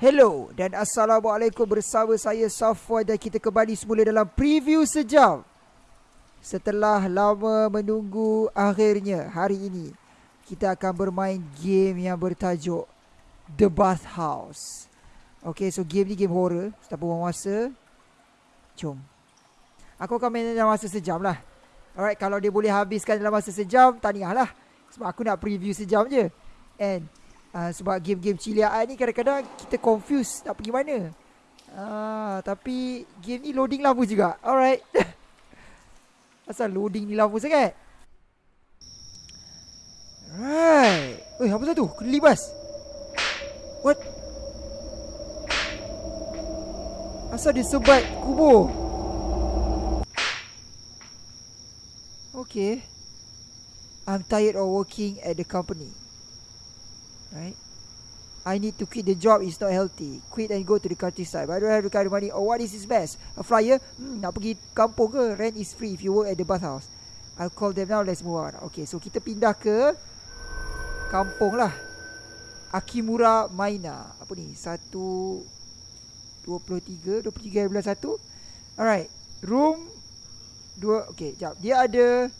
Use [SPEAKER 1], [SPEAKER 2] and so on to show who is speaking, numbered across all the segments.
[SPEAKER 1] Hello dan Assalamualaikum bersama saya Safwan dan kita kembali semula dalam preview sejam. Setelah lama menunggu akhirnya hari ini Kita akan bermain game yang bertajuk The Bath House Okay so game ni game horror. Tanpa buang masa? Jom. Aku akan main dalam masa sejam lah. Alright kalau dia boleh habiskan dalam masa sejam Tahniah lah Sebab aku nak preview sejam je. And Uh, sebab game-game ciliaan ni kadang-kadang kita confuse nak pergi mana. Uh, tapi game ni loading lama juga. Alright. Asal loading ni lama sangat? Right. Eh, apa tu? Kena libas. What? Asal dia sebat kubur? Okay. I'm tired of working at the company. Right? I need to quit the job It's not healthy. Quit and go to the countryside. But I don't have the kind of money? Oh what is his best? A flyer? Hmm, Nak pergi kampung ke? Rent is free If you work at the bathhouse. I'll call them now Let's move on. Okay so kita pindah ke Kampung lah. Akimura Maina Apa ni? Satu Dua puluh tiga Dua puluh tiga bulan satu? Alright. Room Dua Okay jap. Dia ada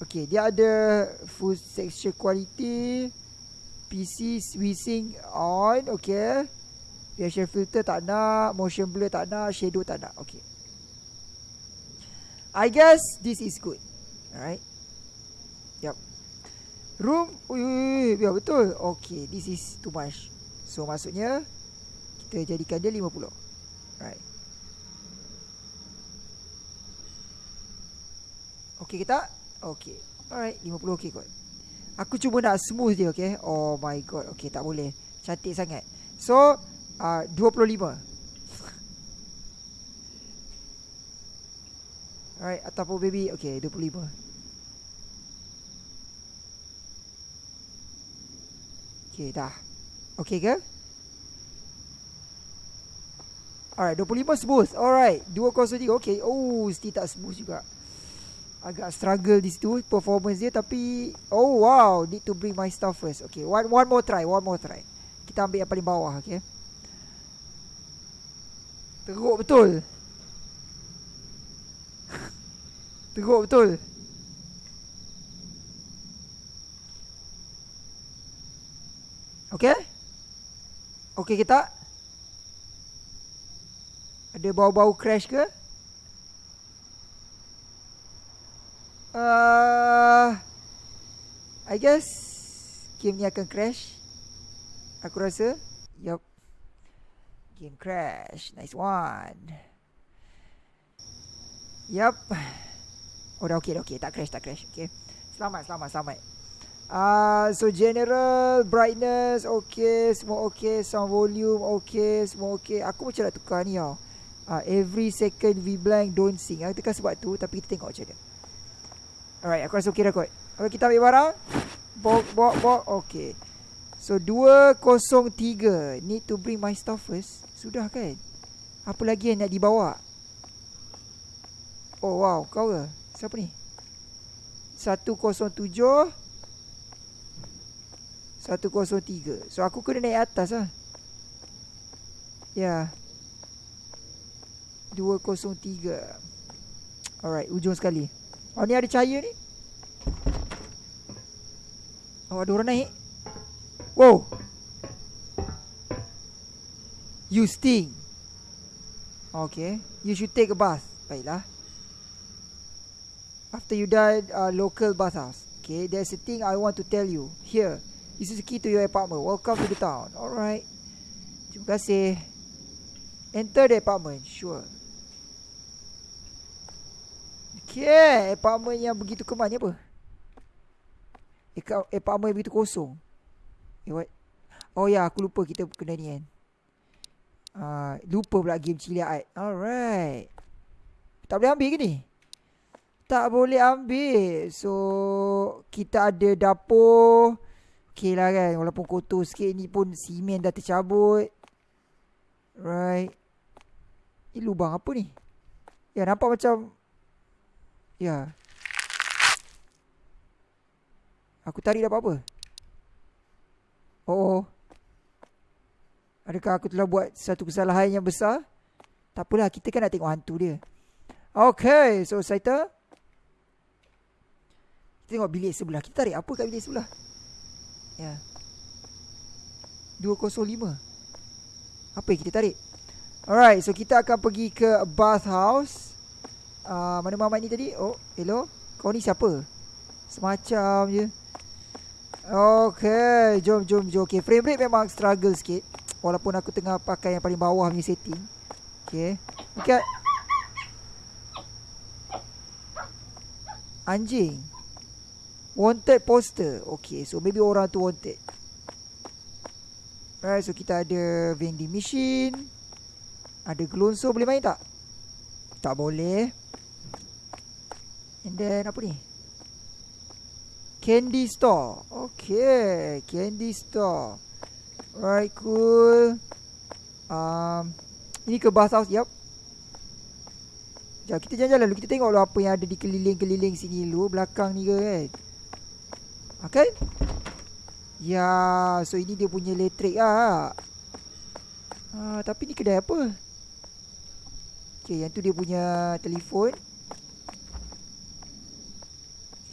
[SPEAKER 1] Okay, dia ada full texture quality. PC switching on, okay. Facial filter tak nak, motion blur tak nak, shadow tak nak. Okay. I guess this is good. Alright. Yep. Room, ui, ui, ui, ya betul. Okay, this is too much. So maksudnya kita jadikan dia 50. Right. Okay kita Okay Alright 50 okay kot. Aku cuba nak smooth dia okay Oh my god. Okay tak boleh. Cantik sangat. So uh, 25 Alright Ataupun baby. Okay 25 Okay dah. Okay ke? Alright 25 smooth. Alright 203 Okay Oh still tak smooth juga agak struggle di situ performance dia tapi oh wow need to bring my stuff first. Okay one one more try one more try. Kita ambil yang paling bawah okay? Teruk betul. Teruk betul. Okay? Okay kita ada bau-bau crash ke Uh, I guess game ni akan crash. Aku rasa. Yup. Game crash. Nice one. Yup. Oh dah okay dah okay. Tak crash tak crash. Okay. Selamat selamat selamat. Uh, so general brightness okay semua okay sound volume okay semua okay aku macam nak tukar ni tau uh, every second V blank don't sing aku tekan sebab tu tapi kita tengok macam mana Alright, aku rasa okey dah kot. Okay, kita ambil barang. Bok, bok, bok. Okay. So, 203. Need to bring my stuff first. Sudah kan? Apa lagi yang nak dibawa? Oh, wow. Kau ke? Siapa ni? 107. 103. So, aku kena naik atas lah. Ya. Yeah. 203. Alright, ujung sekali. Oh ni ada cahaya ni. Oh ada orang naik. Wow. You sting. Okay. You should take a bath. Baiklah. After you die uh, Local bathhouse. Okay There's a thing I want to tell you. Here. This is the key to your apartment. Welcome to the town. Alright. Terima kasih. Enter the apartment. Sure Okay, apartment yang begitu kemas ni apa? Apartment yang begitu kosong. Eh, what? Oh ya, yeah, aku lupa kita kena ni kan. Uh, lupa pula game cilia art. Alright. Tak boleh ambil ke ni? Tak boleh ambil. So, kita ada dapur. Okay lah kan. Walaupun kotor sikit ni pun simen dah tercabut. Right. Ini lubang apa ni? Ya, nampak macam Ya. Aku tarik dapat apa? Oh. Adakah aku telah buat satu kesalahan yang besar? Tak apalah, kita kan nak tengok hantu dia. Okay, so Saita. Kita tengok bilik sebelah. Kita tarik apa kat bilik sebelah? Ya. Yeah. 205. Apa yang kita tarik? Alright, so kita akan pergi ke bathhouse. Uh, mana mamat ni tadi? Oh, hello. Kau ni siapa? Semacam je. Okay, jom, jom, jom. Okay, frame rate memang struggle sikit. Walaupun aku tengah pakai yang paling bawah punya setting. Okay. Okay. Anjing. Wanted poster. Okay, so maybe orang tu wanted. Alright, so kita ada vending machine. Ada glonso boleh main tak? Tak boleh. Then apa ni? Candy store. Okay, candy store. Alright, cool. Um, ini ke bathhouse, yup. Sekejap, kita jalan-jalan dulu. Kita tengok dulu apa yang ada di keliling-keliling sini dulu. Belakang ni ke kan. Okay. Ya, so ini dia punya elektrik ah. Ah, tapi ni kedai apa? Okay, yang tu dia punya telefon.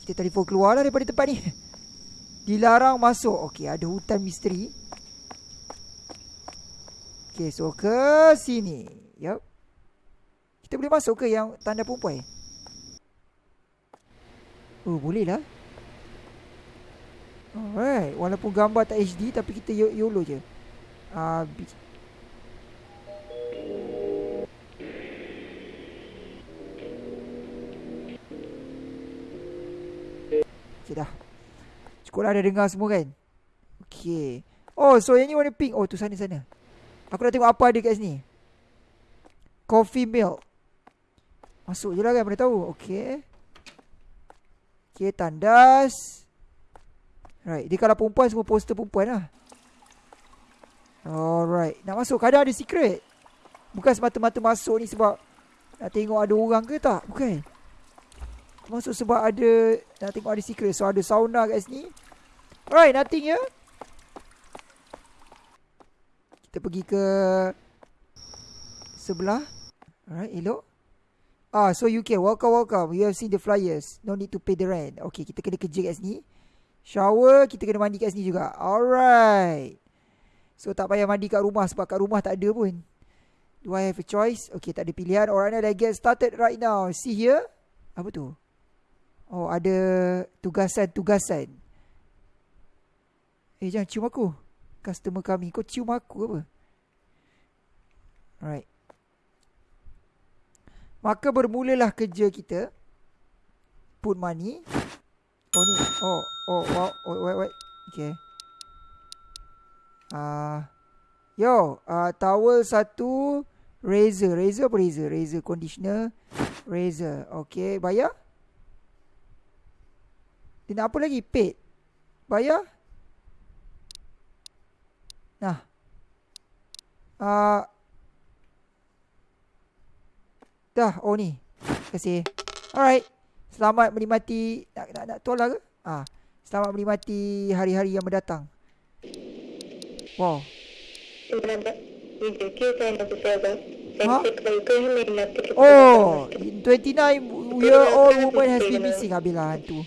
[SPEAKER 1] Kita telefon keluar lah daripada tempat ni. Dilarang masuk. Okay, ada hutan misteri. Okay, so ke sini. Yup. Kita boleh masuk ke yang tanda perempuan? Oh, boleh lah. Alright, walaupun gambar tak HD tapi kita YOLO je. Ah, uh, Okay dah. Cukup lah dah dengar semua kan? Okay. Oh, so yang ni warna pink. Oh, tu sana-sana. Aku nak tengok apa ada kat sini. Coffee milk. Masuk je lah kan, mana tahu. Okay. Okay, tandas. Right, dia kalau perempuan semua poster perempuan lah. Alright, nak masuk kadang ada secret. Bukan semata-mata masuk ni sebab nak tengok ada orang ke tak? Bukan. Masuk sebab ada nak tengok ada secret. So ada sauna kat sini. Alright, nothing ya. Kita pergi ke sebelah. Alright, elok. Ah, so you can welcome welcome. You have seen the flyers. No need to pay the rent. Okay, kita kena kerja kat sini. Shower kita kena mandi kat sini juga Alright So tak payah mandi kat rumah Sebab kat rumah tak ada pun Do I have a choice? Okay tak ada pilihan Alright let's get started right now See here Apa tu? Oh ada tugasan-tugasan. Eh jangan cium aku. Customer kami Kau cium aku apa? Alright. Maka bermulalah kerja kita. Put money. Oh ni. Oh Oh wow Oh wait wait. Okay. Ah, uh, Yo uh, Towel satu Razor. Razor apa razor? Razor conditioner. Razor. Okay Bayar Dia nak apa lagi? Paid. Bayar? Nah. Ah, uh, Dah. Oh ni. Terima kasih. Alright. Selamat menikmati. Nak nak, nak tolak ke? Ah, selamat menikmati hari-hari yang mendatang. Wow. Ha? Oh, 29 year old woman has been missing Abila hantu.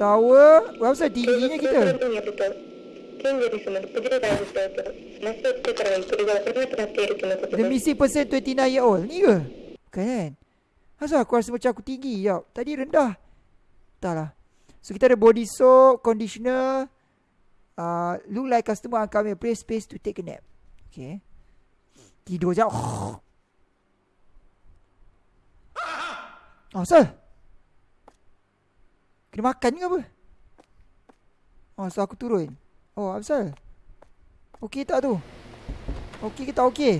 [SPEAKER 1] Tower, berapa tingginya kita? The missing person 29 year old Ni ke? Kan Asal aku rasa macam aku tinggi ya. Tadi rendah. Entahlah. So kita ada body soap, conditioner. Uh, look like customer are coming. Play space to take a nap. Okay. Tidur je. Oh, asal? Kena makan ke apa? Oh, so aku turun. Oh, asal? Okey tak tu? Okey ke tak okey?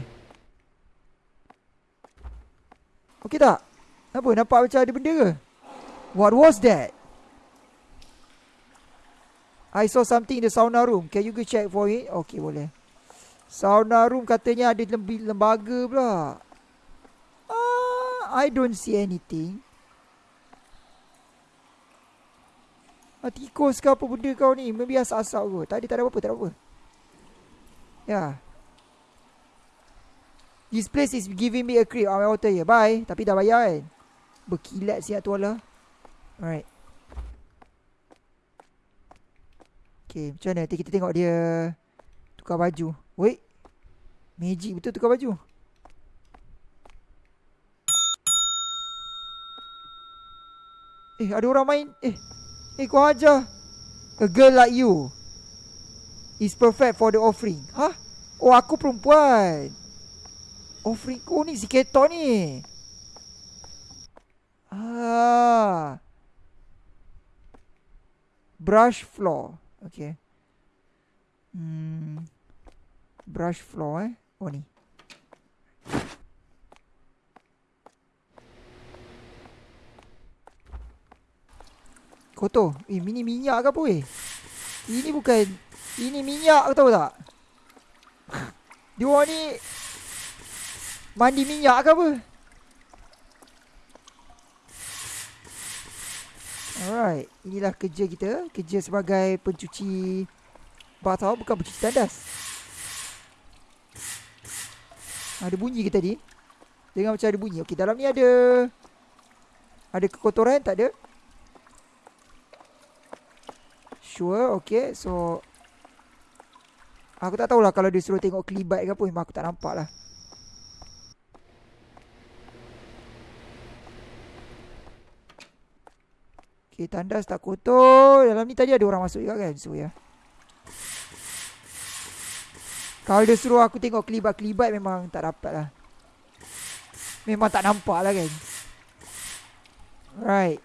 [SPEAKER 1] Okey tak? Apa nampak macam ada benda ke? What was that? I saw something in the sauna room. Can you go check for it? Okay, boleh. Sauna room katanya ada lembaga pula. Ah, I don't see anything. Ah, tikus ke apa benda kau ni? Maybe asap-asap ke? Tak ada, tak ada apa-apa, tak ada apa. Yeah. This place is giving me a creep. I'm out here. Bye. Tapi dah bayar kan. Berkilat siap tu lah. Alright. Okay, macam mana? Nanti kita tengok dia tukar baju. Wait. Magic betul tukar baju. Eh, ada orang main. Eh, eh kau ajar. A girl like you is perfect for the offering. Hah? Oh, aku perempuan. Offering. Oh, ni si keton ni. Ah. Brush floor. Okay. Hmm. Brush floor eh. Oh ni. Kotor. Eh, ini minyak ke apa eh? Ini bukan. Ini minyak tahu tak? Dia ni. Mandi minyak ke apa? Alright, inilah kerja kita. Kerja sebagai pencuci bathtub bukan pencuci tandas. Ada bunyi ke tadi? Dengar macam ada bunyi. Okey, dalam ni ada ada kekotoran tak ada? Sure, okay. So Aku tak tahulah kalau dia suruh tengok kelibat ke apa Memang aku tak nampak lah Okay, tandas tak kotor. Dalam ni tadi ada orang masuk juga kan. So, ya. Yeah. Kalau dia suruh aku tengok kelibat-kelibat memang tak dapat lah. Memang tak nampak lah kan. Right.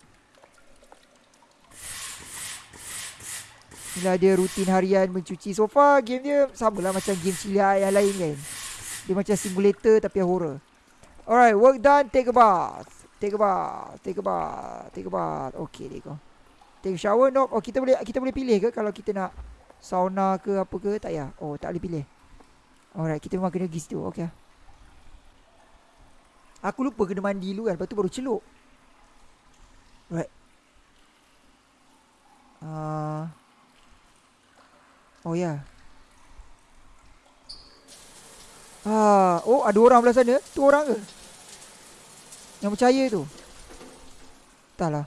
[SPEAKER 1] Inilah dia rutin harian mencuci. So far game dia sama lah macam game cilia yang lain kan. Dia macam simulator tapi horror. Alright, work done. Take a bath. Take a bath, take a bath, take a bath. Okay, dia go. Take a shower, no. Oh, kita boleh kita boleh pilih ke kalau kita nak sauna ke apa ke? Tak ya. Oh, tak boleh pilih. Alright, kita memang kena pergi situ. Okay. Aku lupa kena mandi dulu kan. Lepas tu baru celup. Alright. Uh, oh, ya. Yeah. Ah, oh, ada orang belah sana. Tu orang ke? Yang percaya tu Entahlah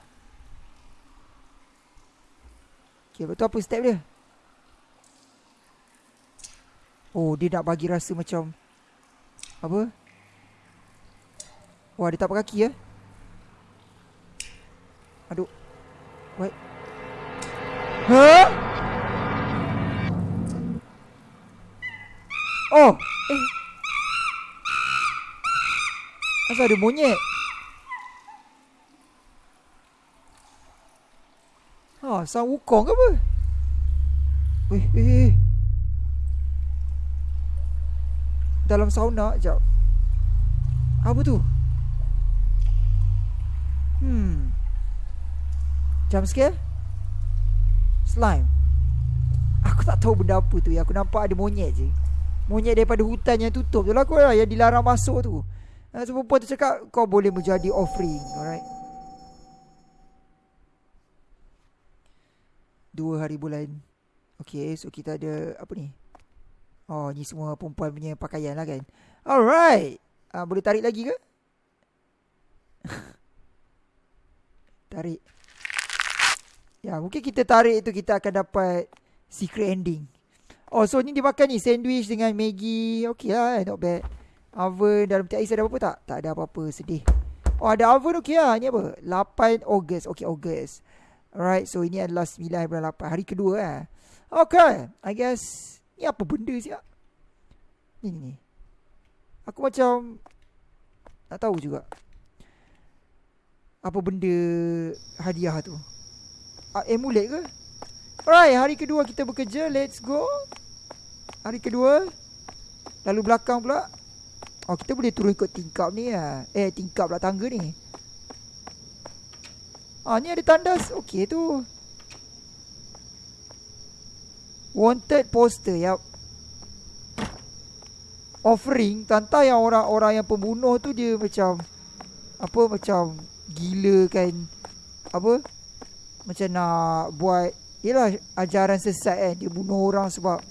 [SPEAKER 1] Okay betul apa step dia Oh dia nak bagi rasa macam Apa? Wah dia tak kaki ya? Aduh What Huh Oh! Eh. Asal ada monyet? Ha, sang wukong ke apa? Weh, eh, eh. Dalam sauna, jap. Apa tu? Hmm. Jump scare? Slime. Aku tak tahu benda apa tu. Aku nampak ada monyet je. Monyet daripada hutan yang tutup tu lah kau lah. Yang dilarang masuk tu. Ha, so, perempuan tu cakap kau boleh menjadi offering. Alright. Dua hari bulan Okay so kita ada Apa ni Oh ni semua perempuan punya pakaian lah kan. Alright. Uh, Boleh tarik lagi ke? Tarik. Ya mungkin kita tarik tu Kita akan dapat Secret ending. Oh so ni dimakan ni Sandwich dengan Maggi. Okay lah eh, Not bad. Oven dalam peti ais ada apa-apa tak? Tak ada apa-apa Sedih. Oh ada oven okay lah. Ni apa? 8 Ogos Okay Ogos Alright, so ini adalah 9 bulan 8 Hari kedua eh. Okay, I guess Ni apa benda siap Ni ni ni. Aku macam Tak tahu juga. Apa benda Hadiah tu? Uh, Amulet ke? Alright, hari kedua kita bekerja. Let's go. Hari kedua. Lalu belakang pula. Oh, kita boleh turun ikut tingkap ni lah. Eh, tingkap pula tangga ni. Ah ni ada tandas. Okey tu. Wanted poster. Yap. Offering tanta yang orang-orang yang pembunuh tu dia macam apa macam gila kan. Apa? Macam nak buat Yelah ajaran sesat kan Dia bunuh orang sebab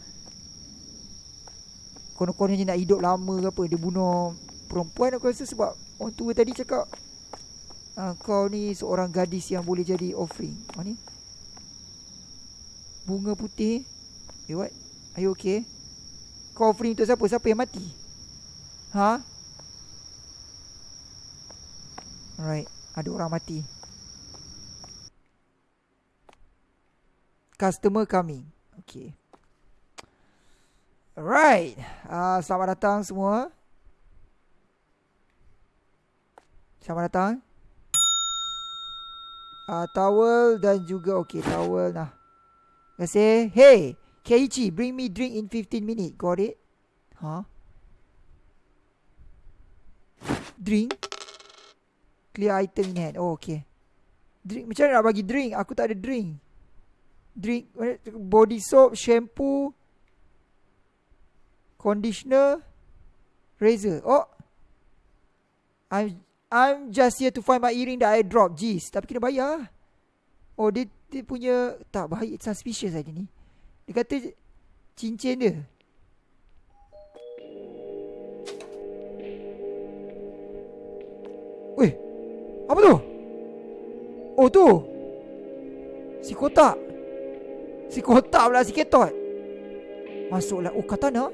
[SPEAKER 1] Konon-kononnya nak hidup lama ke apa Dia bunuh perempuan aku rasa sebab Orang tua tadi cakap ah, Kau ni seorang gadis yang boleh jadi offering Apa ni Bunga putih Eh what? Are you okay? Kau offering untuk siapa? Siapa yang mati? Ha? Alright. Ada orang mati. Customer coming. Okay. Alright. Uh, Selamat datang semua. Selamat datang. Uh, Towel dan juga Okay towel nah Terima kasih. Hey Keiichi Bring me drink in 15 minutes Got it? Huh? Drink. Clear item in hand. Oh okay. Drink Macam mana nak bagi drink? Aku tak ada drink. Drink Body soap Shampoo Conditioner Razor. Oh. I'm I'm just here to find my earring that I dropped Jeez Tapi kena bayar. Oh dia, dia punya Tak baik Suspicious aja ni Dia kata Cincin dia. Weh Apa tu? Oh tu. Si kotak. Si kotak pula si ketot. Masuklah. Oh katana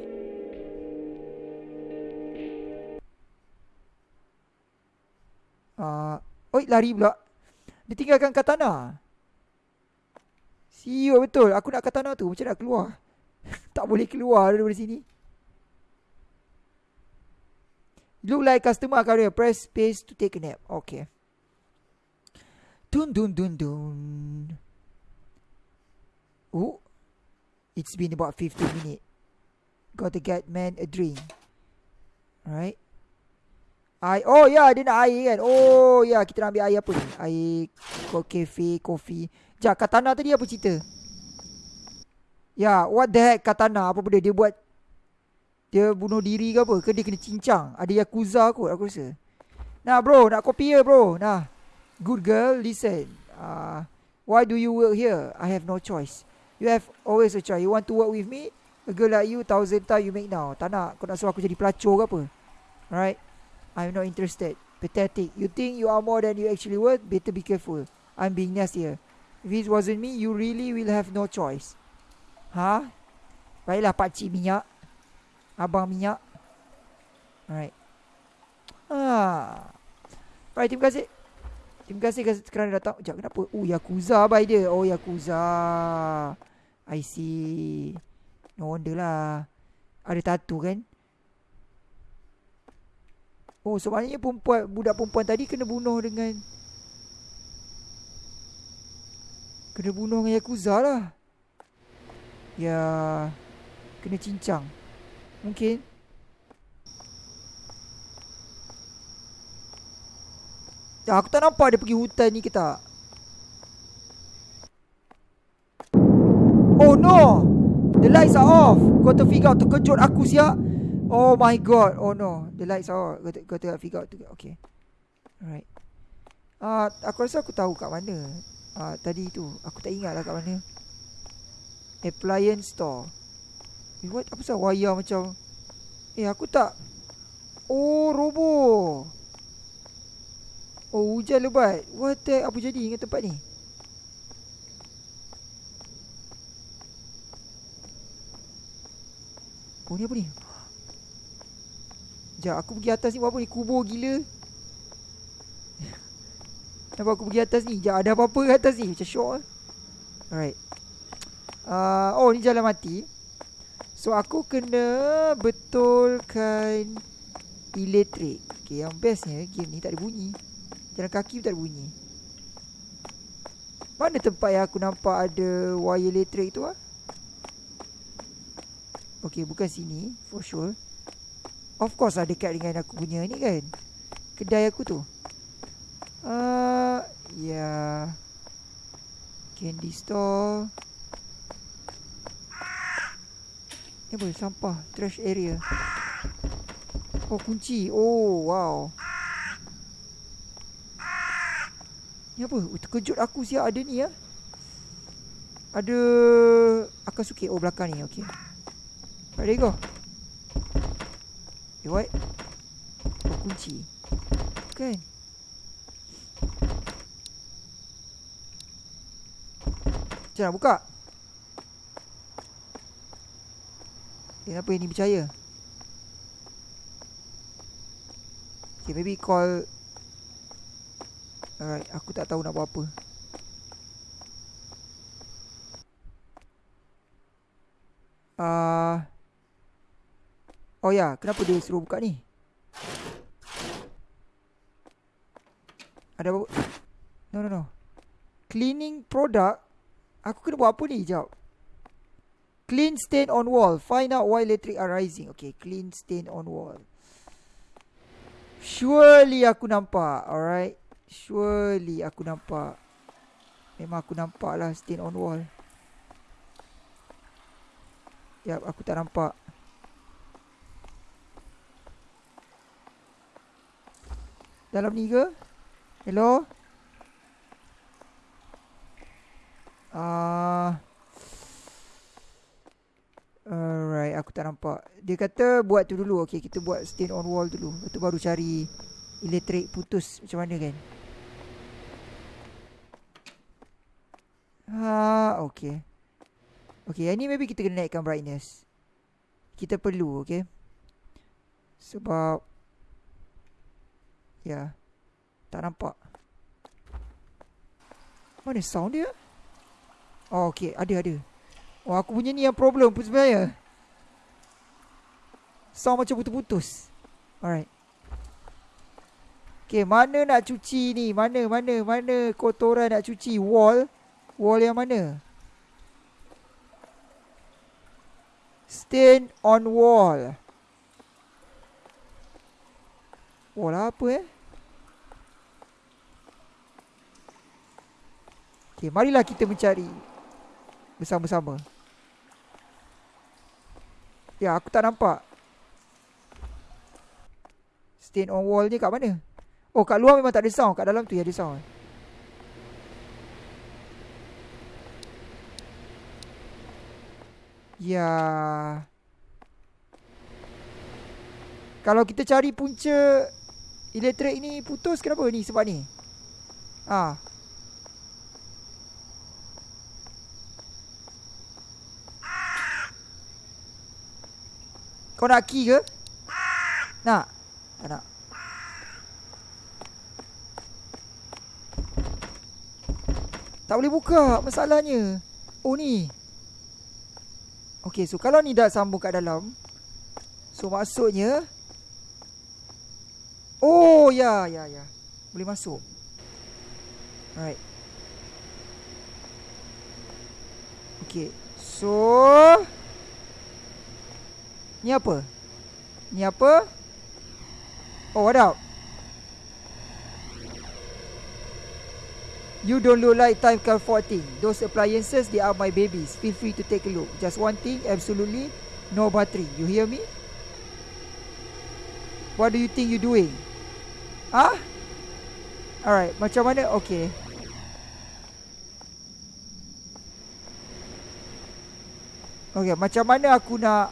[SPEAKER 1] Uh, oi lari pula. Dia tinggalkan katana Siut betul. Aku nak katana tu Macam nak keluar. Tak boleh keluar dari sini. Look like customer career Press space to take a nap. Okay. Dun dun dun dun. Oh. It's been about 15 minutes. Got to get man a drink. Alright. Air. Oh ya yeah, dia nak air kan? Oh ya yeah, kita nak ambil air apa ni? Air Cafe Coffee Sekejap Katana tadi apa cerita? Ya yeah, what the heck Katana Apa benda? Dia buat Dia bunuh diri ke apa? Ke dia kena cincang? Ada Yakuza kot aku rasa. Nah bro nak kopi ya bro? Nah Good girl listen. Uh, Why do you work here? I have no choice. You have always a choice. You want to work with me? A girl like you Thousand time you make now. Tak nak Kau nak suruh aku jadi pelacur ke apa? Alright? I'm not interested. Pathetic. You think you are more than you actually worth? Better be careful. I'm being nice here. If it wasn't me, you really will have no choice. Ha? Baiklah pakcik minyak. Abang minyak. Alright. Ah. Alright, terima kasih. Terima kasih kerana datang. Sekejap, kenapa? Oh, Yakuza by dia. Oh, Yakuza. I see. No wonder lah. Ada tattoo kan? Oh sebenarnya perempuan Budak perempuan tadi Kena bunuh dengan Kena bunuh dengan Yakuza lah Ya Kena cincang Mungkin Ya aku tak nampak dia pergi hutan ni ke tak Oh no The lights are off Kau terfigure terkejut aku siap Oh my god. Oh no. The lights are Kau, kau figure out. Okay. Alright. Uh, aku rasa aku tahu kat mana. Uh, tadi tu. Aku tak ingat lah kat mana. Appliance store. Eh, what? Apa sebab wire macam... Eh, aku tak... Oh, robo. Oh, hujan lebat. What the... Apa jadi dengan tempat ni? Oh, ni apa ni? Sekejap aku pergi atas ni buat apa ni Kubur gila Kenapa aku pergi atas ni? Sekejap ada apa-apa kat atas ni? Macam syok lah Alright. Uh, Oh ni jalan mati. So aku kena Betulkan Elektrik. Okay yang bestnya Game ni tak ada bunyi. Jalan kaki pun tak ada bunyi. Mana tempat yang aku nampak ada Wire elektrik tu lah Okay bukan sini For sure. Of course lah dekat dengan aku punya ni kan. Kedai aku tu. Uh, Ya yeah. Candy store. Ni apa sampah Trash area. Oh kunci. Oh wow. Ni apa? Oh, Terkejut aku siap. Ada ni ya? Ada Akan suki Oh belakang ni. Okay Ready go Eh what? Oh kunci. Kan Macam nak buka Eh apa ini percaya Okay maybe call Alright aku tak tahu nak buat apa Uh, oh ya, kenapa dia suruh buka ni? Ada apa? No, no, no. Cleaning product. Aku kena buat apa ni? Sekejap. Clean stain on wall. Find out why electric are rising. Okay, clean stain on wall. Surely aku nampak. Alright. Surely aku nampak. Memang aku nampak lah stain on wall. Ya, aku tak nampak. Dalam ni ke? Hello? Ah. Uh, alright, aku tak nampak. Dia kata buat tu dulu. Okay, kita buat stain on wall dulu. Lepas tu baru cari elektrik putus macam mana kan? Ha, okay. Okay, yang ni maybe kita kena naikkan brightness. Kita perlu, okay. Sebab... Ya. Yeah, tak nampak. Mana sound dia? Oh, okay. Ada, ada. Oh, aku punya ni yang problem pun sebenarnya. Sound macam putus-putus. Alright. Okay, mana nak cuci ni? Mana, mana, mana kotoran nak cuci? Wall? Wall yang mana? Stain on wall. Wall apa eh? Okay, marilah kita mencari bersama-sama. Ya, aku tak nampak. Stain on wall ni kat mana? Oh, kat luar memang tak ada sound. Kat dalam tu ya ada sound. Ya. Kalau kita cari punca elektrik ni putus kenapa ni sebab ni? Ah. Kau nak key ke? Nak? Tak nak. Tak boleh buka masalahnya. Oh ni. Okay so kalau ni dah sambung kat dalam So maksudnya Oh ya ya ya Boleh masuk Alright Okay So Ni apa Ni apa Oh what up You don't look like time comforting. Those appliances, they are my babies. Feel free to take a look. Just one thing, absolutely no battery. You hear me? What do you think you doing? Huh? Alright, macam mana? Okay. Okay, macam mana aku nak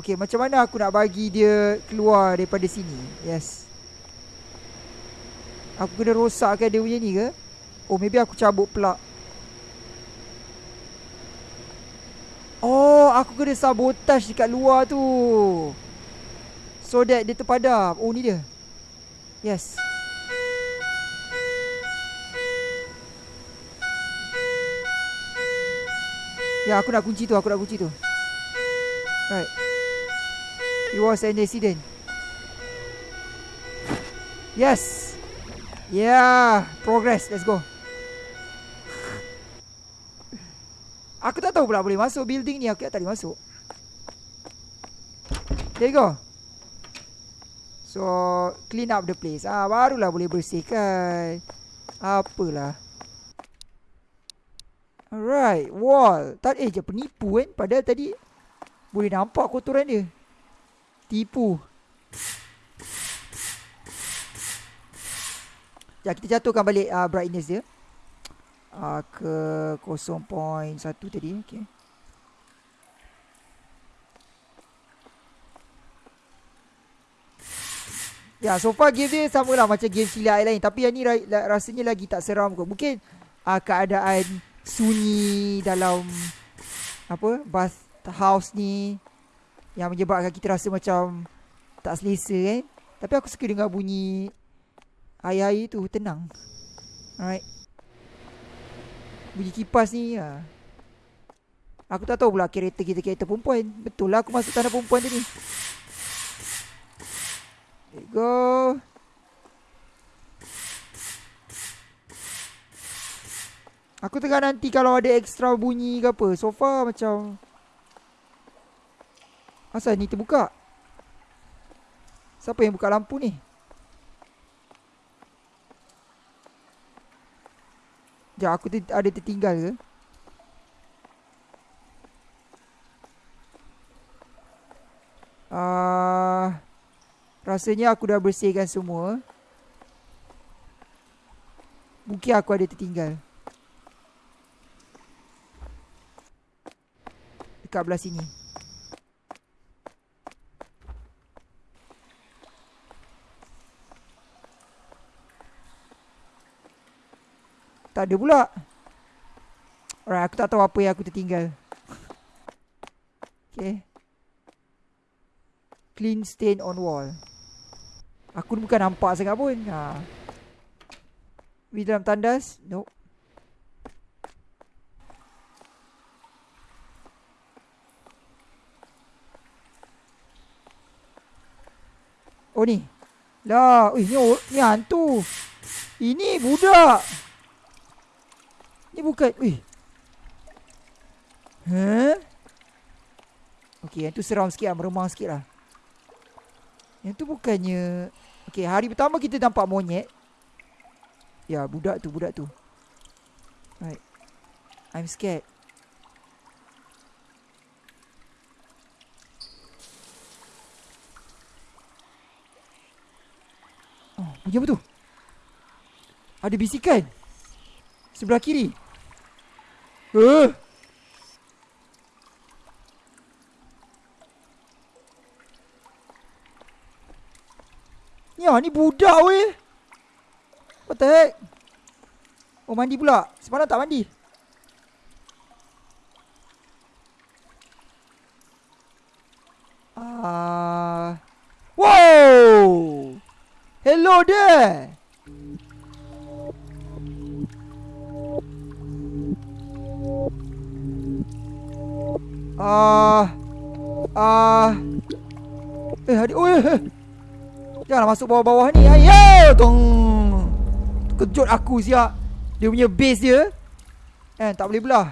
[SPEAKER 1] Okay, macam mana aku nak bagi dia keluar daripada sini? Yes. Aku kena rosakkan dia punya ni ke? Oh, maybe aku cabut plug. Oh, aku kena sabotage dekat luar tu. So that dia terpadam. Oh, ni dia. Yes. Ya, aku nak kunci tu. Aku nak kunci tu. Right. It was an accident. Yes. Yeah. Progress. Let's go. Aku tak tahu pula boleh masuk building ni. Aku tak boleh masuk. There you go. So, clean up the place. Ah, barulah boleh bersihkan. Apalah. Alright, wall. Tak eh je penipu kan. Padahal tadi boleh nampak kotoran dia. Tipu Ya kita jatuhkan balik uh, brightness dia uh, ke 0.1 tadi okey Ya, so far game dia sama lah macam game cilik lain. Tapi yang ni rasanya lagi tak seram kot. Mungkin uh, keadaan sunyi dalam apa bath house ni yang menyebabkan kita rasa macam tak selesa kan. Tapi aku suka dengar bunyi air-air tu tenang. Alright. Bunyi kipas ni ya. Aku tak tahu pula kereta kita kereta perempuan. Betul lah aku masuk tanah perempuan tadi. You go. Aku tengah nanti kalau ada extra bunyi ke apa. So far macam... Asal ni terbuka? Siapa yang buka lampu ni? Sekejap aku ada tertinggal ke? Uh... Rasanya aku dah bersihkan semua Mungkin aku ada tertinggal Dekat belah sini Tak ada pula. Alright aku tak tahu apa yang aku tertinggal. Okay. Clean stain on wall. Aku bukan nampak sangat pun. Ha. Di dalam tandas? Nope. Oh ni. Lah Ui, ni, ni hantu. Ini budak Ni bukan Ui Huh Okay yang tu seram sikit lah Meremang sikit lah Yang tu bukannya Okay, hari pertama kita nampak monyet. Ya, budak tu, budak tu. Right. I'm scared. Oh, bunyi apa tu? Ada bisikan. Sebelah kiri. Eh. Uh. Ya ni budak weh. What the heck? Oh mandi pula. Semalam tak mandi. Ah, uh, Wow! Hello there Ah. Ah. Eh adik Oh eh, eh. Janganlah masuk bawah-bawah ni. Ayo Tong. Kejut aku siap. Dia punya base dia Eh tak boleh belah.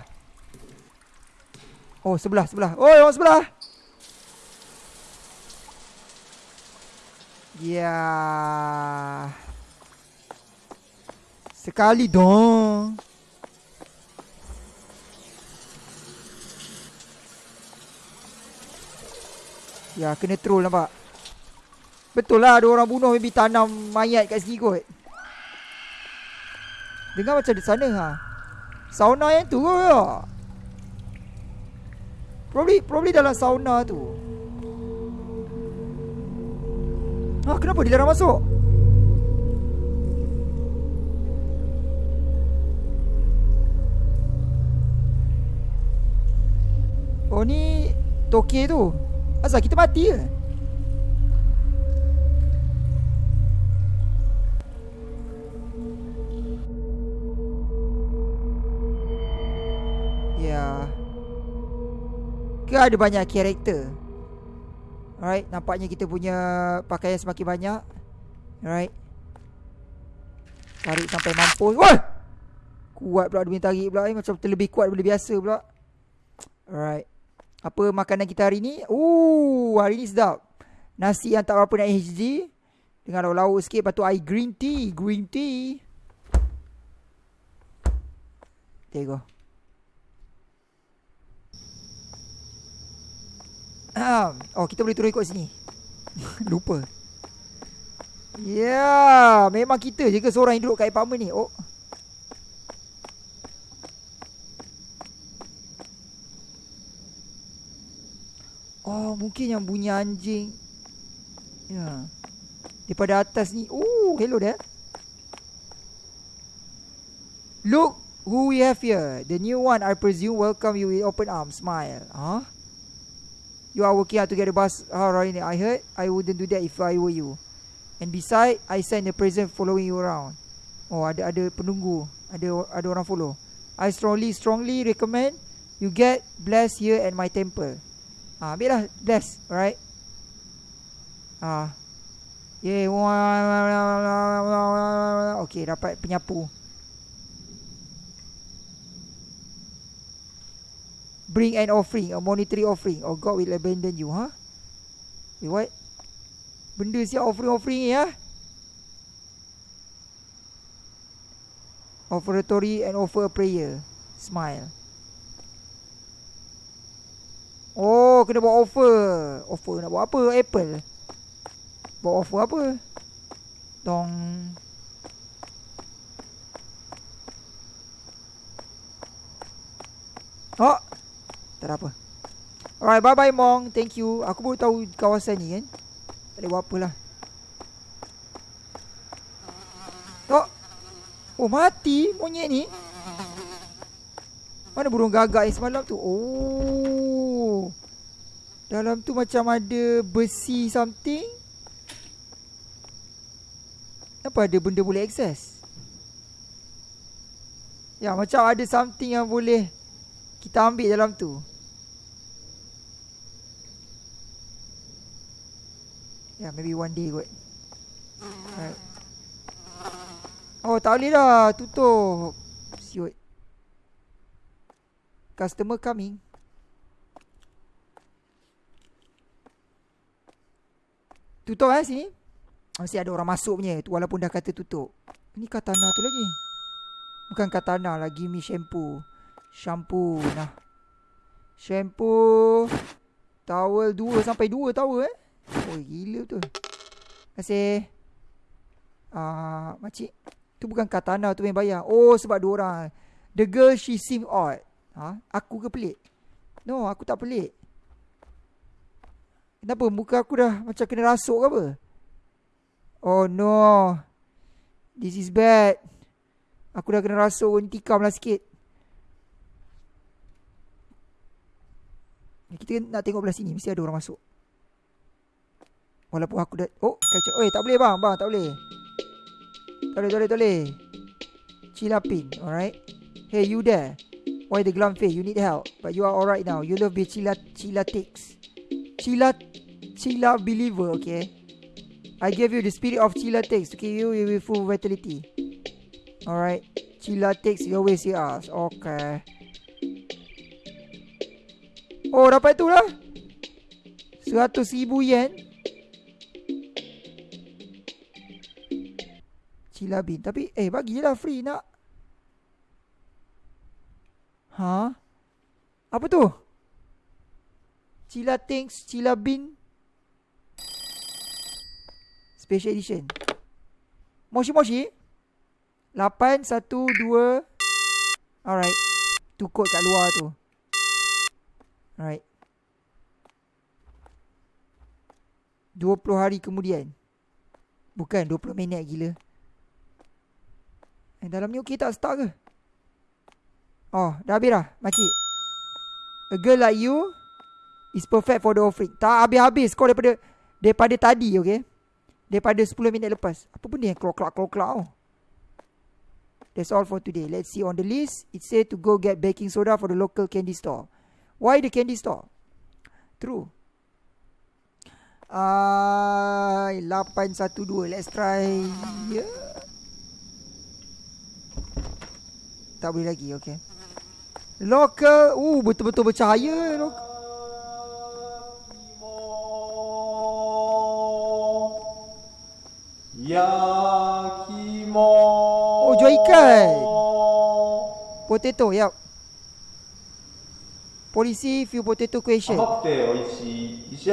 [SPEAKER 1] Oh sebelah sebelah. Oh orang sebelah. Ya. Sekali dong Ya kena troll nampak. Betul lah ada orang bunuh Maybe tanam mayat kat sini kot. Dengar macam di sana ha? Sauna yang tu kot ya Probably, probably dalam sauna tu. Ha kenapa dia larang masuk? Oh ni Toke tu Asal kita mati ke? Ke ada banyak karakter? Alright Nampaknya kita punya Pakaian semakin banyak. Alright. Tarik sampai mampus. Wah! Kuat pula dia tarik pula eh. Macam terlebih kuat daripada biasa pula. Alright Apa makanan kita hari ni? Ooh Hari ni sedap. Nasi yang tak berapa nak HD Dengan lauk-lauk sikit Lepas tu air green tea Green tea. There you go Oh kita boleh turun ikut sini. Lupa. Ya yeah, Memang kita je ke seorang yang duduk kat apartment ni? Oh Oh, mungkin yang bunyi anjing. Ya. Daripada atas ni. Oh, hello there. Look who we have here. The new one, I presume, welcome you with open arms. Smile. Huh? You are working hard to get the bus. How right? I heard. I wouldn't do that if I were you. And beside, I send a present following you around. Oh, ada ada penunggu. Ada ada orang follow. I strongly strongly recommend you get blessed here at my temple. Ah, ambil lah bless, alright? Ah. Yeah. Okay, dapat penyapu. Bring an offering, a monetary offering, or God will abandon you, huh? Wait, what? Benda siap offering-offering ni, ya? Offeratory and offer a prayer. Smile. Oh, kena buat offer. Offer nak buat apa? Apple. Buat offer apa? Dong. Oh. Tak ada apa. Alright, bye-bye Mong. Thank you. Aku baru tahu kawasan ni kan. Tak boleh buat apalah. Oh. Oh, mati monyet ni. Mana burung gagak yang semalam tu? Oh. Dalam tu macam ada besi something. Apa ada benda boleh access? Ya, macam ada something yang boleh kita ambil dalam tu. Yeah, maybe one day kot. Right. Oh, tak boleh dah. Tutup. Siut. Customer coming. Tutup eh sini. Mesti ada orang masuk punya. Tu walaupun dah kata tutup. Ini katana tu lagi. Bukan katana lagi. Mi shampoo. Shampoo. Nah. Shampoo. Towel dua sampai dua towel eh. Oh gila tu. Kasih. Ah, makcik. Tu bukan katana tu yang bayar. Oh sebab dua orang. The girl she seem odd. Ha? Aku ke pelik? No, aku tak pelik. Kenapa muka aku dah macam kena rasuk ke apa? Oh no. This is bad. Aku dah kena rasuk intikam lah sikit. Kita nak tengok belah sini. Mesti ada orang masuk. Walaupun aku dah Oh kacau Oi tak boleh bang Bang tak boleh Tak boleh tak boleh tak boleh Cilapin Alright Hey you there Why the glum face You need help But you are alright now You love be Cila Cilatix Cila Cila believer Okay? I gave you the spirit of Cilatix To keep you with full vitality. Alright? Cilatix You always see us Okay. Oh dapat tu lah. Seratus ribu yen. Cila bin. Tapi eh bagi je lah free nak. Ha? Apa tu? Cila things Cila bin Special edition Moshi Moshi 8 1 2 Alright Tu kod kat luar tu Alright 20 hari kemudian Bukan 20 minit gila Eh, dalam ni okey tak start ke? Oh, dah habis dah, makcik. A girl like you is perfect for the offering. Tak habis-habis kau daripada daripada tadi, okey? Daripada 10 minit lepas. Apa benda yang klok-klok-klok-klok oh? That's all for today. Let's see on the list. It say to go get baking soda for the local candy store. Why the candy store? True. Ah, uh, 812. Let's try. Yeah. Tak boleh lagi, okay. Local, uh, betul-betul bercahaya. Local. Yakimo. Oh, jual ikan. Potato, yap. Polisi few potato question.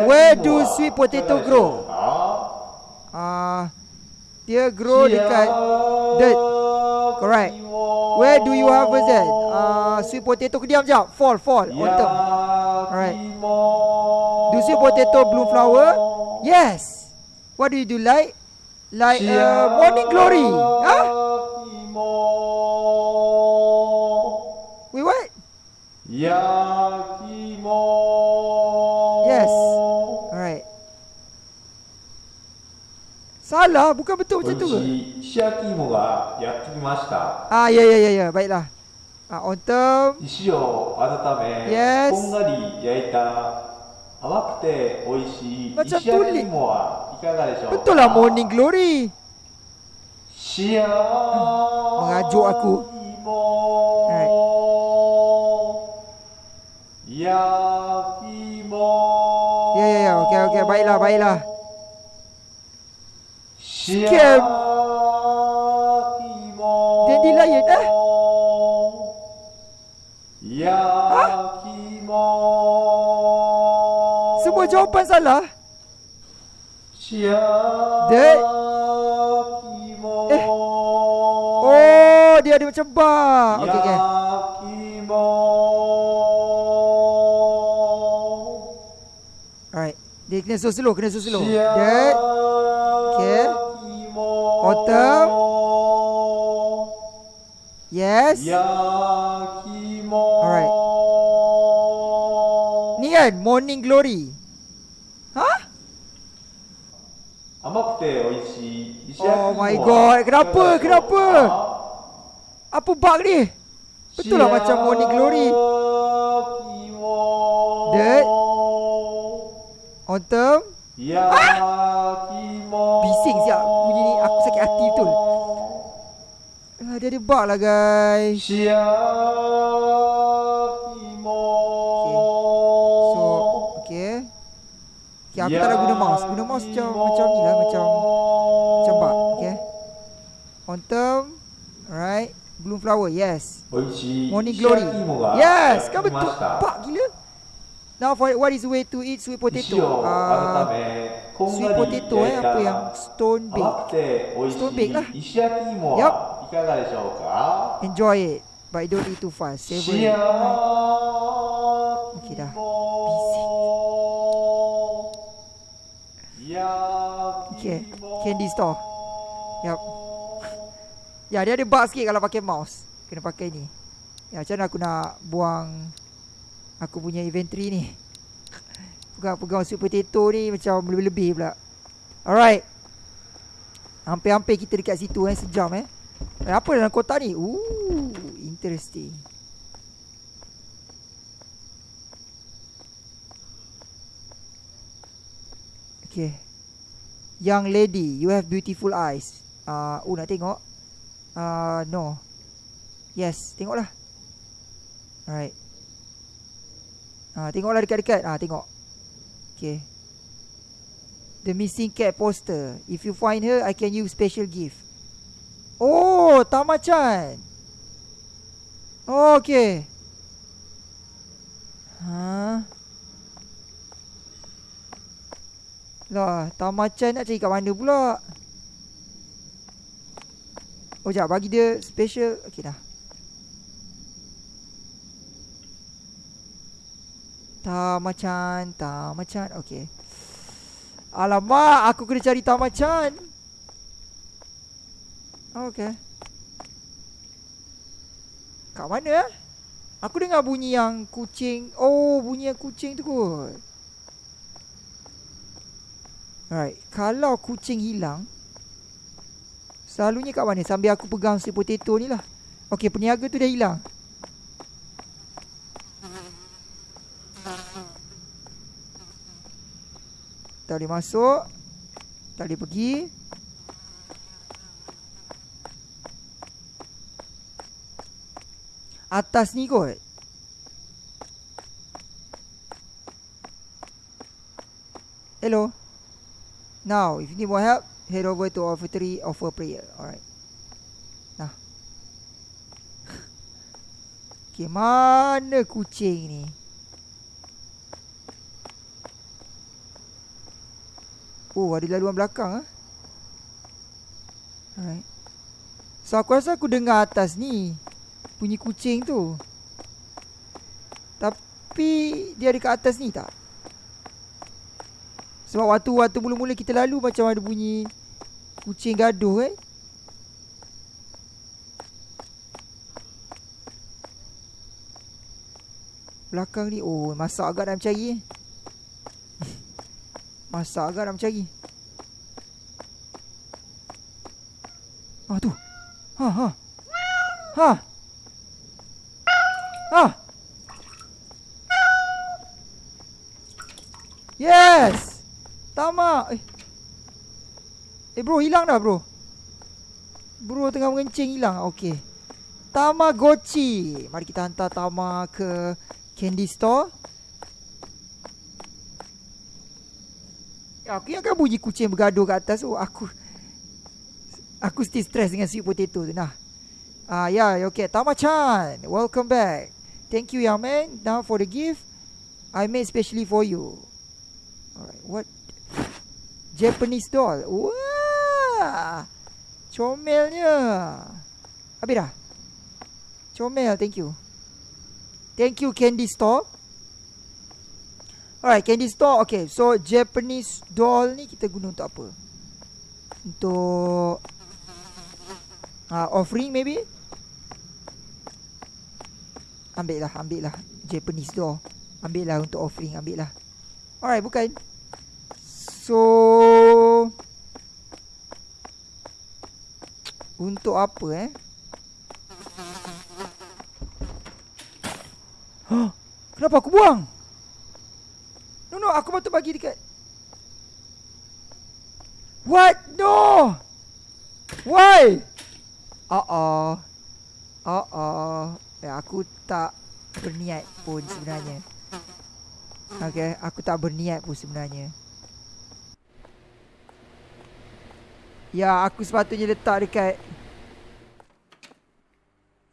[SPEAKER 1] Where do sweet potato grow? Ah, uh, dia grow dekat dirt. Correct. Where do you harvest that? Uh, sweet potato ke diam jap. Fall, fall. Top. Alright. Do sweet potato bloom flower. Yes. What do you do like? Like uh, morning glory. Huh? Wait, what? Yes. Alright. Salah, bukan betul macam tu ke?
[SPEAKER 2] 美味しい石焼き芋がやってきました
[SPEAKER 1] Ah, ya, ya, ya, ya. Baiklah. Ah, autumn.
[SPEAKER 2] 石を温め、
[SPEAKER 1] Yes
[SPEAKER 2] こんがり焼いた甘くて美味しい
[SPEAKER 1] Macam
[SPEAKER 2] 石焼き芋はいかがでしょうか
[SPEAKER 1] Betul lah morning glory.
[SPEAKER 2] Syah. Hmm,
[SPEAKER 1] Mengajuk aku.
[SPEAKER 2] Right. Ya
[SPEAKER 1] Ya ya ya. Okey okey. Baiklah baiklah.
[SPEAKER 2] Skip.
[SPEAKER 1] Dendi Lion
[SPEAKER 2] eh? Ya Ha?
[SPEAKER 1] Semua jawapan salah? Dek. Eh. Oh, dia ada macam bar. Okey, okey. Alright. Dia kena slow slow, kena slow
[SPEAKER 2] slow.
[SPEAKER 1] Dek.
[SPEAKER 2] Okey.
[SPEAKER 1] Otom. Yes.
[SPEAKER 2] Yakimo.
[SPEAKER 1] Alright. Ni kan morning glory.
[SPEAKER 2] 甘くて美味しい石焼き芋
[SPEAKER 1] Oh
[SPEAKER 2] は
[SPEAKER 1] my god. Kenapa?
[SPEAKER 2] いかがでしょう
[SPEAKER 1] Kenapa?
[SPEAKER 2] か
[SPEAKER 1] Apa bug ni? Betul lah macam morning glory.
[SPEAKER 2] 幸き芋
[SPEAKER 1] Dek. Autumn.
[SPEAKER 2] 焼き芋
[SPEAKER 1] Bising siap bunyi ni. Aku sakit hati betul. Ah, dia ada bug lah guys.
[SPEAKER 2] 幸
[SPEAKER 1] Okay, aku ya tak nak guna mouse. Guna mouse macam-macam ni lah. Macam macam bak. Okay. Quantum. Alright. Bloom flower. Yes. Morning glory. Yes.
[SPEAKER 2] Kau
[SPEAKER 1] betul. Pak gila. Now for what is the way to eat sweet potato?
[SPEAKER 2] Uh,
[SPEAKER 1] sweet potato eh apa yang stone bake? Stone bake lah.
[SPEAKER 2] Yup.
[SPEAKER 1] Enjoy it, but don't eat too fast. Savor it. Candy store. Yup. Ya, dia ada bug sikit kalau pakai mouse. Kena pakai ni. Ya, macam mana aku nak buang aku punya inventory ni. Pegang-pegang sweet potato ni macam lebih-lebih pula. Alright. Hampir-hampir kita dekat situ eh. Sejam eh. eh apa dalam kotak ni? Ooh, interesting. Okay. Young lady, you have beautiful eyes. Ah, uh, oh nak tengok? Ah, uh, no. Yes, tengoklah. Alright. Ah, uh, tengoklah dekat-dekat. Ah, uh, tengok. Okay. The missing cat poster. If you find her, I can use special gift. Oh, Tamachan. Oh, okay. Ha. Lah, Tamachan nak cari kat mana pula? Oh, jap. Bagi dia special. Okay, dah. Tamachan. Tamachan. Okay. Alamak, aku kena cari Tamachan. Okay. Kat mana eh? Aku dengar bunyi yang kucing. Oh, bunyi yang kucing tu kot. Alright, kalau kucing hilang Selalunya kat mana? Sambil aku pegang si potato ni lah. Okay, peniaga tu dah hilang. Tak boleh masuk. Tak boleh pergi. Atas ni kot. Hello Now, if you need more help, head over to our factory offer prayer. Alright. Nah. okay, mana kucing ni? Oh, ada laluan belakang ah. Alright. So aku rasa aku dengar atas ni bunyi kucing tu. Tapi dia ada kat atas ni tak? Sebab waktu waktu mula-mula kita lalu macam ada bunyi kucing gaduh eh. Belakang ni oh masak agak nak mencari eh. masak agak nak mencari. Ah tu. Ha ha. Ha. Ha. Yes. Tama. Eh. Eh bro, hilang dah bro. Bro tengah mengencing hilang. Okey. Tamagotchi. Mari kita hantar Tama ke candy store. Ya, aku yang kan bunyi kucing bergaduh kat atas. Oh, aku aku still stress dengan sweet potato tu nah. Ah, ya, yeah, okay. Tama-chan, welcome back. Thank you, young man. Now for the gift, I made specially for you. Alright, what? Japanese doll. Wah. Comelnya. Habis dah? Comel, thank you. Thank you, Candy Store. Alright, Candy Store. Okay, so Japanese doll ni kita guna untuk apa? Untuk... Uh, offering maybe? Ambil lah, ambil lah. Japanese doll. Ambil lah untuk offering, ambil lah. Alright, bukan. So Untuk apa eh? Huh? Kenapa aku buang? No no, aku patut bagi dekat What? No! Why? Uh-oh. Uh-oh. Eh, aku tak berniat pun sebenarnya. Okay, aku tak berniat pun sebenarnya. Ya, aku sepatutnya letak dekat.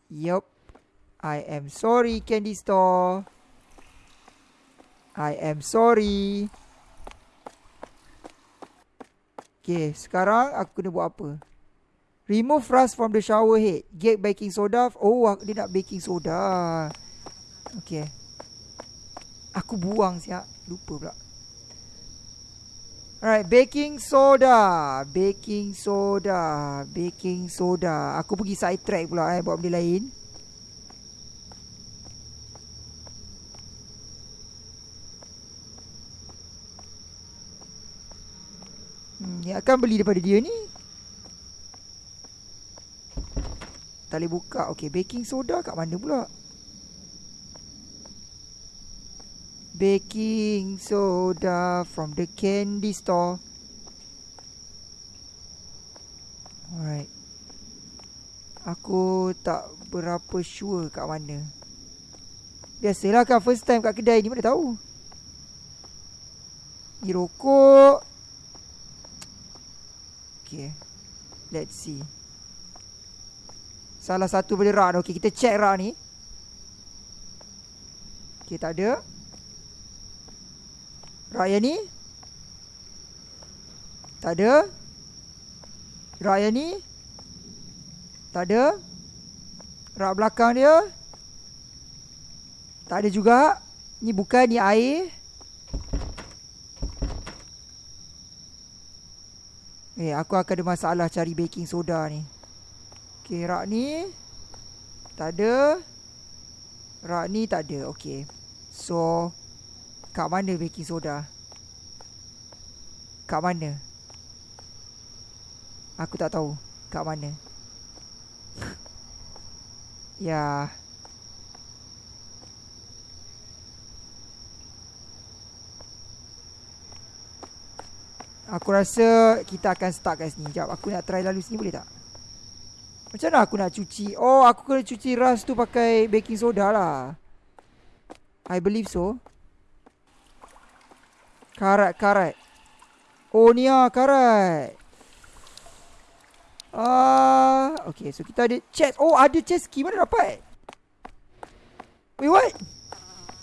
[SPEAKER 1] Yup. I am sorry candy store. I am sorry. Okay, sekarang aku kena buat apa? Remove rust from the shower head. Get baking soda. Oh, dia nak baking soda. Okay. Aku buang siap. Lupa pula Alright, baking soda. Baking soda. Baking soda. Aku pergi side track pula eh buat benda lain. Hmm, ni akan beli daripada dia ni. Tak boleh buka. Okay, baking soda kat mana pula? Baking soda from the candy store. Alright. Aku tak berapa sure kat mana. Biasalah kan first time kat kedai ni mana tahu. Ni rokok. Okay. Let's see. Salah satu boleh rak Okay, kita check rak ni. Okay, tak ada. Raya ni? Tak ada. Raya ni? Tak ada. Rak belakang dia? Tak ada juga. Ni bukan ni air. Eh aku akan ada masalah cari baking soda ni. Okay rak ni? Tak ada. Rak ni tak ada. Okay So Kat mana baking soda? Kat mana? Aku tak tahu Kat mana Ya Aku rasa kita akan start kat sini Sekejap aku nak try lalu sini boleh tak? Macam mana aku nak cuci? Oh aku kena cuci rust tu pakai baking soda lah I believe so Karat, karat. Oh, ni lah karat. Ah, uh, okay. So, kita ada chest. Oh, ada chest key. Mana dapat? Wait, what?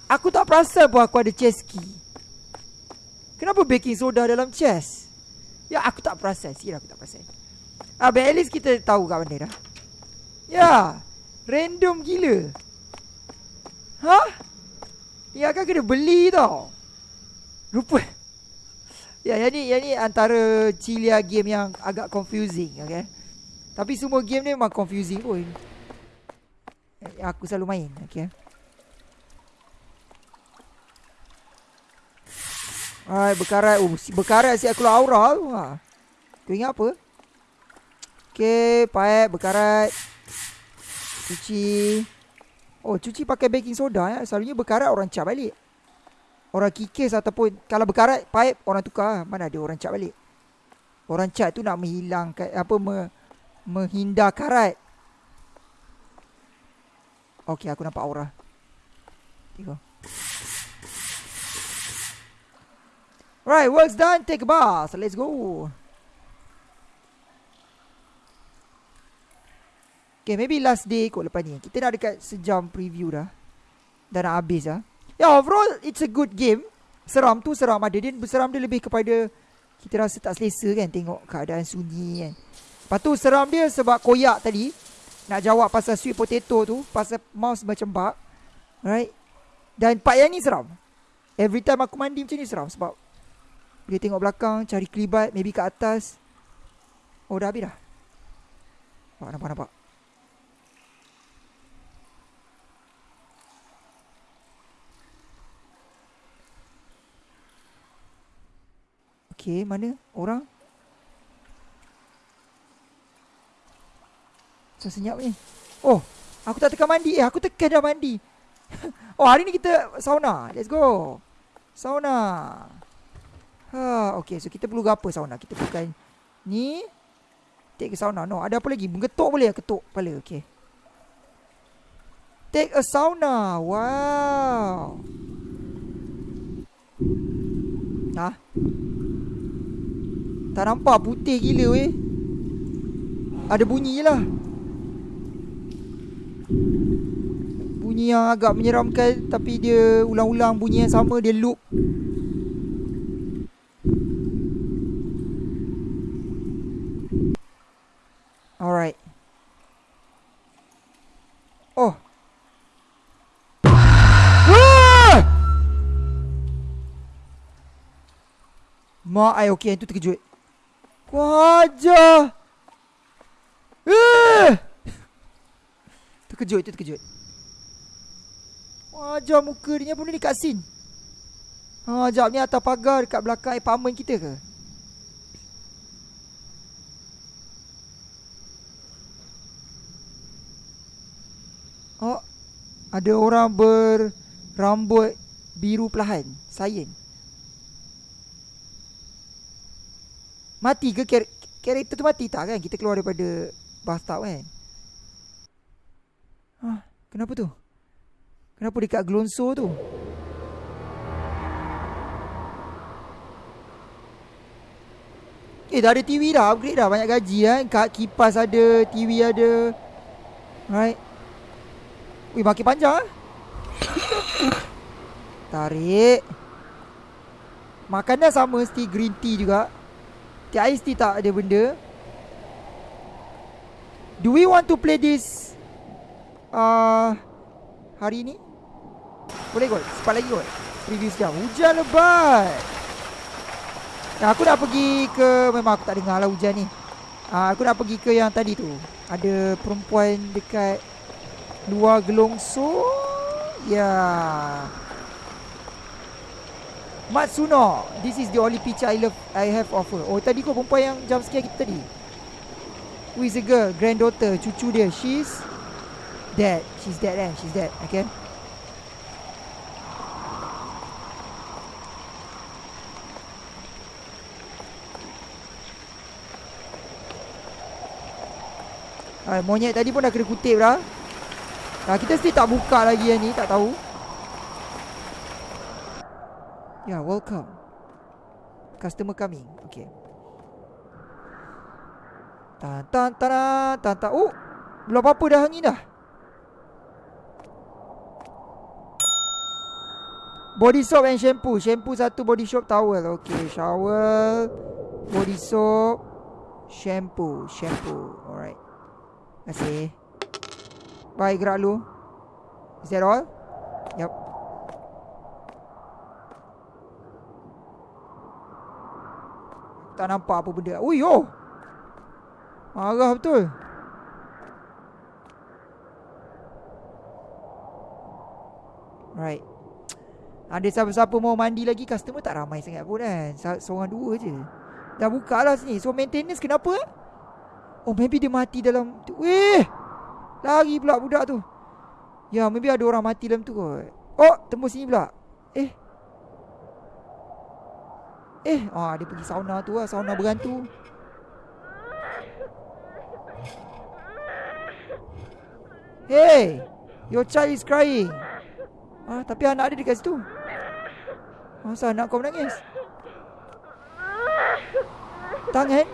[SPEAKER 1] Aku tak perasan pun aku ada chest key. Kenapa baking soda dalam chest? Ya, aku tak perasan. Sikit aku tak perasan. Ah, but at least kita tahu kat mana dah. Ya, random gila. Hah? Ya, kan kena beli tau. Rupa Ya, yang ni, yang ni antara Cilia game yang agak confusing, okay? Tapi semua game ni memang confusing pun. Aku selalu main, okay? Alright, berkarat. Oh, berkarat si aku aura tu. Ha. Kau ingat apa? Okay, paip, berkarat. Cuci. Oh, cuci pakai baking soda ya. Selalunya berkarat orang cap balik. Orang kikis ataupun kalau berkarat pipe orang tukar mana ada orang cat balik. Orang cat tu nak menghilangkan apa me, menghindar karat. Okey aku nampak aura. Tengok. Right, work's done. Take a bath. Let's go. Okay, maybe last day kot lepas ni. Kita dah dekat sejam preview dah. Dah nak habis dah. Ya overall it's a good game. Seram tu seram ada. Dia seram dia lebih kepada Kita rasa tak selesa kan Tengok keadaan sunyi kan. Lepas tu seram dia sebab koyak tadi. Nak jawab pasal sweet potato tu Pasal mouse macam bug Right Dan part yang ni seram. Every time aku mandi macam ni seram Sebab Dia tengok belakang Cari kelibat Maybe kat atas. Oh dah habis dah. Nampak nampak nampak Okey, mana orang? Saya senyap ni. Oh, aku tak tekan mandi. Eh, aku tekan dah mandi. oh, hari ni kita sauna. Let's go. Sauna. Ha, okey. So kita perlu apa sauna? Kita bukan ni. Take ke sauna. No, ada apa lagi? Menggetuk boleh ketuk kepala. Okey. Take a sauna. Wow. Ah. Tak nampak putih gila weh. Ada bunyi je lah. Bunyi yang agak menyeramkan Tapi dia ulang-ulang bunyi yang sama Dia loop. Alright. Oh. Mak ai okey itu terkejut Wajah. Eh. Terkejut terkejut. Wajah muka dia pun ni kat sin. Ha, jap ni atas pagar dekat belakang apartment kita ke? Oh, ada orang berambut biru perlahan. Sayang. Mati ke kar- karakter tu mati tak kan? Kita keluar daripada bathtub kan? Hah, kenapa tu? Kenapa dekat glonso tu? Eh dah ada TV dah Upgrade dah Banyak gaji kan Kat kipas ada TV ada Right Wih makin panjang ah. Tarik Makanan sama Mesti green tea juga TIST tak ada benda. Do we want to play this uh, Hari ni? Boleh kot? Cepat lagi kot? Preview sekejap. Hujan lebat. Nah, aku nak pergi ke Memang aku tak dengar lah hujan ni. Uh, Aku nak pergi ke yang tadi tu. Ada perempuan dekat Luar gelongso. Ya. yeah. Matsuno This is the only picture I love I have offer. Oh tadi kau perempuan yang jump scare kita tadi? Who is the girl? Granddaughter Cucu dia. She's Dead. She's dead eh? She's dead Okay? Hai, monyet tadi pun dah kena kutip dah. Nah, kita still tak buka lagi yang ni, tak tahu. Yeah, welcome. Customer coming. Okay. Tan tan tan tan tan. Oh, belum apa-apa dah angin dah. Body soap and shampoo. Shampoo satu, body soap towel. Okay, shower, body soap, shampoo, shampoo. Alright. Terima kasih. Bye, gerak lu. Is that all? Yup. Tak nampak apa benda. Ui oh. Marah betul. Right. Ada siapa-siapa mau mandi lagi Customer tak ramai sangat pun kan. Seorang dua je. Dah buka lah sini. So maintenance kenapa? Oh maybe dia mati dalam tu. Weh Lari pula budak tu. Ya maybe ada orang mati dalam tu kot. Oh tembus sini pula. Eh Eh ah, Dia pergi sauna tu lah Sauna berantu. Hey Your child is crying. Ah, Tapi anak dia dekat situ. Masa anak kau menangis? Tangan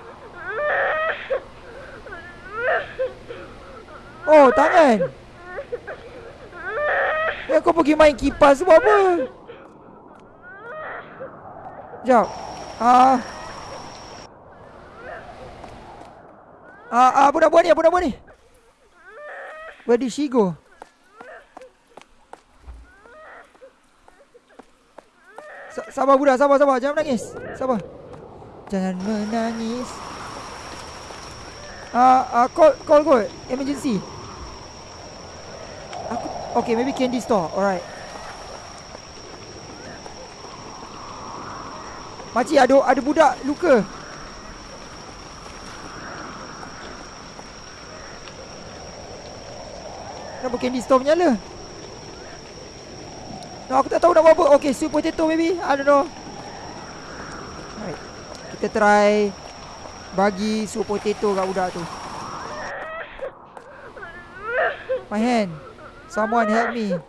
[SPEAKER 1] Oh tangan. Ya kau pergi main kipas sebab apa Sekejap Ah Ah, ah budak buat ni, budak buat ni. Where did she go? Sabar budak, sabar, sabar. Jangan menangis. Sabar. Jangan menangis. Ah, uh, uh, call, call, call. Emergency. Aku, okay, maybe candy store. Alright. Makcik, ada ada budak luka. Kenapa candy store menyala? No, aku tak tahu nak buat apa. Okay, soup potato maybe. I don't know. Right. Kita try bagi soup potato kat budak tu. My hand. Someone help me.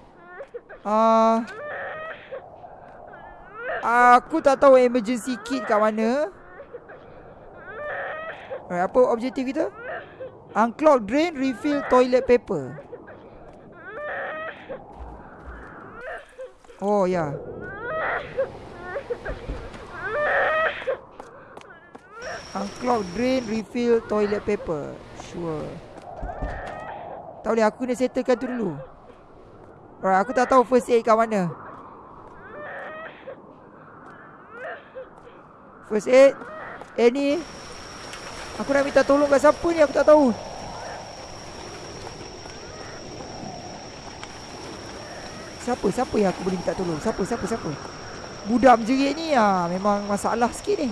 [SPEAKER 1] Ah. Uh, aku tak tahu emergency kit kat mana. Right, apa objektif kita? Unclog drain, refill toilet paper. Oh ya. Unclog drain refill toilet paper. Sure. Tak boleh aku kena settlekan tu dulu. Alright, aku tak tahu first aid kat mana. First aid. Eh ni. Aku nak minta tolong kat siapa ni aku tak tahu. Siapa? Siapa yang aku boleh minta tolong? Siapa? Siapa? Siapa? Budak menjerit ni ah memang masalah sikit ni.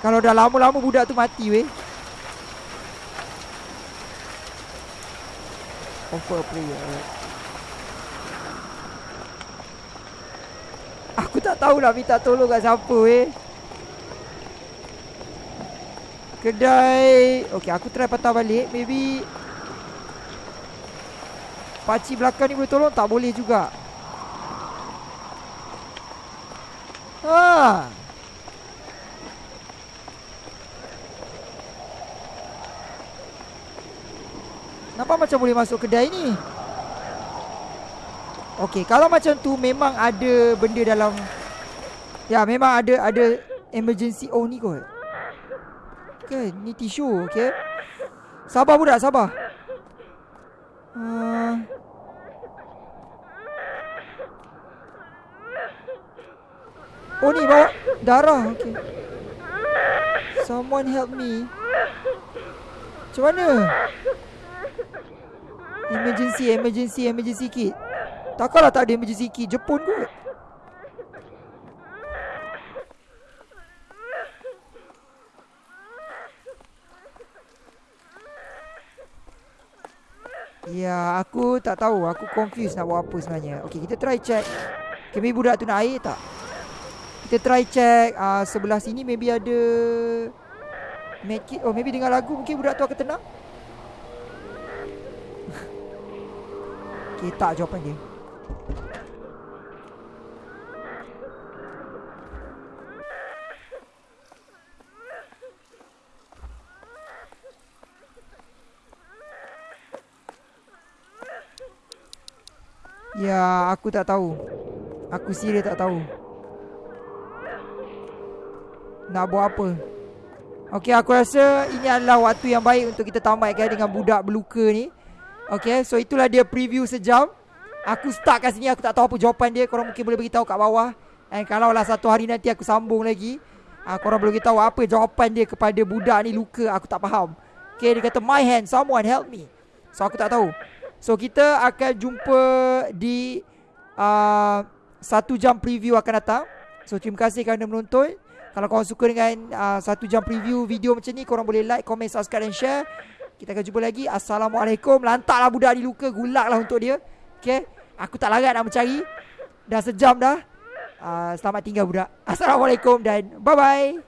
[SPEAKER 1] Kalau dah lama-lama budak tu mati weh. Offer a prayer. Aku tak tahu nak minta tolong kat siapa weh. Kedai. Okay aku try patah balik. Maybe Pakcik belakang ni boleh tolong? Tak boleh juga. Ha. Nampak macam boleh masuk kedai ni? Okay Kalau macam tu Memang ada benda dalam Ya memang ada Ada emergency Oh ni kot. Okay Ni tisu Okay Sabar budak sabar. Uh, Oh ni bawa darah okay. Someone help me. Macam mana? Emergency Emergency Emergency kit. Takkanlah tak ada emergency kit. Jepun kot Ya, aku tak tahu. Aku confused nak buat apa sebenarnya. Okay, kita try check. Okay, budak tu nak air tak? Kita try check uh, sebelah sini maybe ada medkit. Oh, maybe dengar lagu mungkin budak tu akan tenang. okay, tak jawapan dia. Ya, aku tak tahu. Aku serius tak tahu. Nak buat apa? Okay aku rasa Ini adalah waktu yang baik Untuk kita tamatkan dengan budak berluka ni. Okay so itulah dia preview sejam. Aku start kat sini Aku tak tahu apa jawapan dia. Korang mungkin boleh beritahu kat bawah. And kalau lah satu hari nanti aku sambung lagi uh, Korang boleh tahu apa jawapan dia kepada budak ni luka Aku tak faham. Okay dia kata my hand someone help me. So aku tak tahu So kita akan jumpa di uh, Satu jam preview akan datang. So terima kasih kerana menonton. Kalau korang suka dengan uh, Satu jam preview video macam ni Korang boleh like, comment, subscribe dan share. Kita akan jumpa lagi. Assalamualaikum. Lantaklah budak ni luka Gulak lah untuk dia. Okay? Aku tak larat nak mencari. Dah sejam dah. Uh, Selamat tinggal budak. Assalamualaikum dan bye-bye